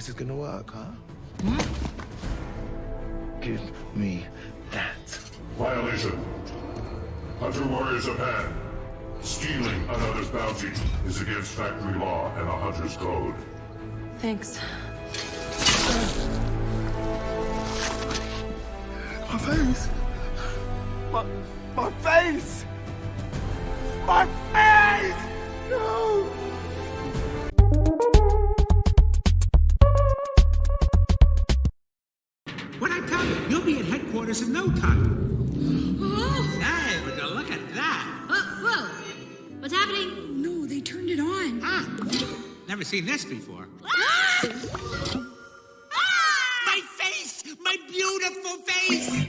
this is gonna work, huh? Hmm? Give me that. Violation. Hunter Warriors of Pan. Stealing another's bounty is against factory law and the Hunter's Code. Thanks. My face! My, my face! My face! What I tell you, you'll be at headquarters in no time. Oh. Hey, would you look at that? Uh, Whoa. What's happening? No, they turned it on. Ah. Never seen this before. Ah! Ah! My face! My beautiful face!